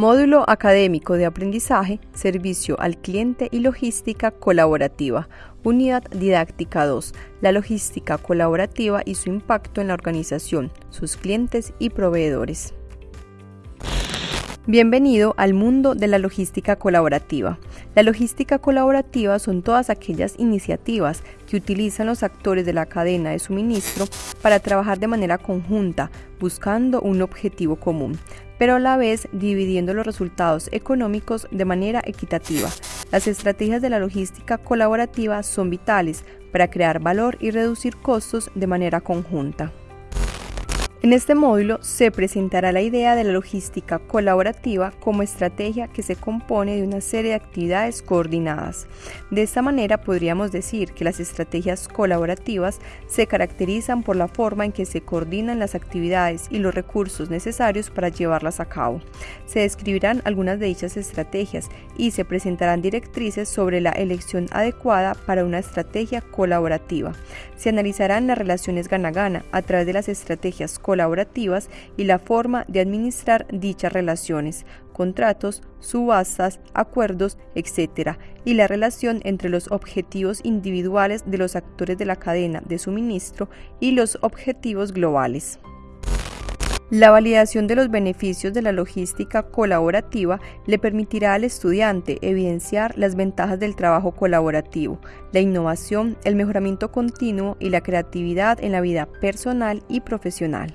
Módulo académico de aprendizaje, servicio al cliente y logística colaborativa. Unidad didáctica 2. La logística colaborativa y su impacto en la organización, sus clientes y proveedores. Bienvenido al mundo de la logística colaborativa. La logística colaborativa son todas aquellas iniciativas que utilizan los actores de la cadena de suministro para trabajar de manera conjunta, buscando un objetivo común, pero a la vez dividiendo los resultados económicos de manera equitativa. Las estrategias de la logística colaborativa son vitales para crear valor y reducir costos de manera conjunta. En este módulo se presentará la idea de la logística colaborativa como estrategia que se compone de una serie de actividades coordinadas. De esta manera podríamos decir que las estrategias colaborativas se caracterizan por la forma en que se coordinan las actividades y los recursos necesarios para llevarlas a cabo. Se describirán algunas de dichas estrategias y se presentarán directrices sobre la elección adecuada para una estrategia colaborativa. Se analizarán las relaciones gana-gana a través de las estrategias colaborativas colaborativas y la forma de administrar dichas relaciones, contratos, subastas, acuerdos, etc., y la relación entre los objetivos individuales de los actores de la cadena de suministro y los objetivos globales. La validación de los beneficios de la logística colaborativa le permitirá al estudiante evidenciar las ventajas del trabajo colaborativo, la innovación, el mejoramiento continuo y la creatividad en la vida personal y profesional.